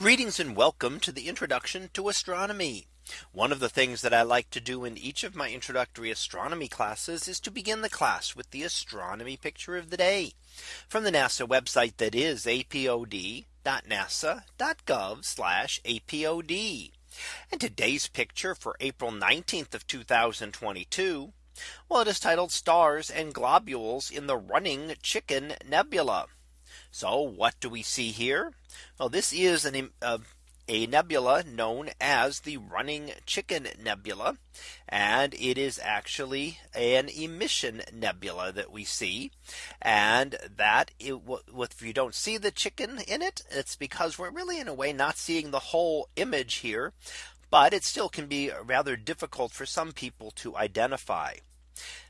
Greetings and welcome to the introduction to astronomy. One of the things that I like to do in each of my introductory astronomy classes is to begin the class with the astronomy picture of the day from the NASA website that is apod.nasa.gov apod. And today's picture for April 19th of 2022. Well, it is titled stars and globules in the running chicken nebula. So what do we see here? Well, this is an, uh, a nebula known as the running chicken nebula. And it is actually an emission nebula that we see. And that it, if you don't see the chicken in it, it's because we're really in a way not seeing the whole image here. But it still can be rather difficult for some people to identify.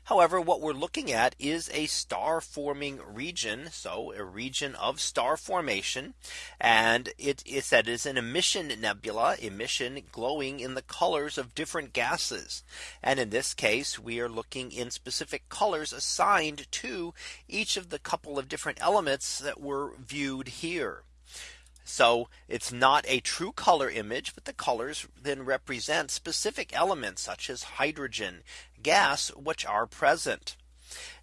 However, what we're looking at is a star forming region. So a region of star formation. And it is that is an emission nebula emission glowing in the colors of different gases. And in this case, we are looking in specific colors assigned to each of the couple of different elements that were viewed here. So it's not a true color image, but the colors then represent specific elements such as hydrogen gas, which are present.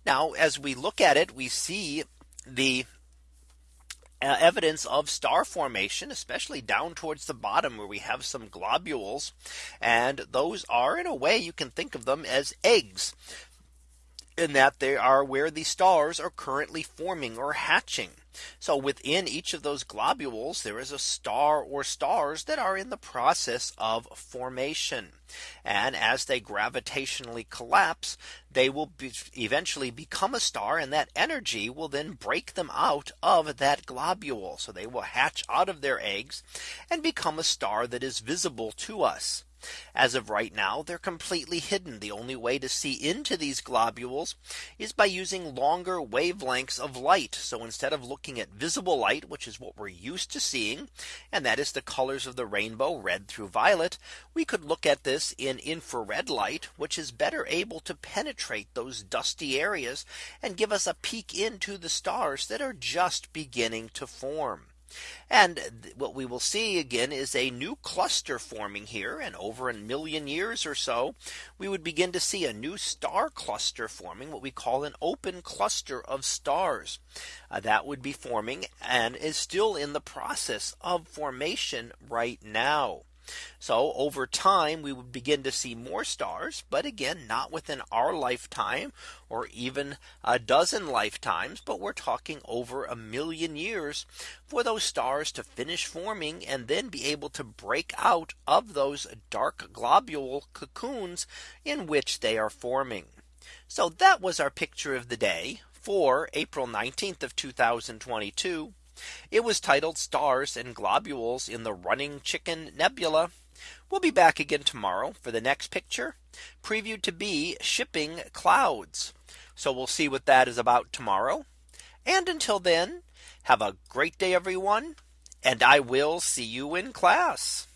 Now, as we look at it, we see the uh, evidence of star formation, especially down towards the bottom where we have some globules. And those are in a way you can think of them as eggs in that they are where the stars are currently forming or hatching. So within each of those globules, there is a star or stars that are in the process of formation. And as they gravitationally collapse, they will be eventually become a star and that energy will then break them out of that globule. So they will hatch out of their eggs and become a star that is visible to us. As of right now, they're completely hidden. The only way to see into these globules is by using longer wavelengths of light. So instead of looking at visible light, which is what we're used to seeing, and that is the colors of the rainbow red through violet, we could look at this in infrared light, which is better able to penetrate those dusty areas and give us a peek into the stars that are just beginning to form. And what we will see again is a new cluster forming here and over a million years or so we would begin to see a new star cluster forming what we call an open cluster of stars uh, that would be forming and is still in the process of formation right now. So over time, we would begin to see more stars, but again, not within our lifetime or even a dozen lifetimes, but we're talking over a million years for those stars to finish forming and then be able to break out of those dark globule cocoons in which they are forming. So that was our picture of the day for April 19th of 2022. It was titled stars and globules in the running chicken nebula. We'll be back again tomorrow for the next picture previewed to be shipping clouds. So we'll see what that is about tomorrow. And until then, have a great day, everyone. And I will see you in class.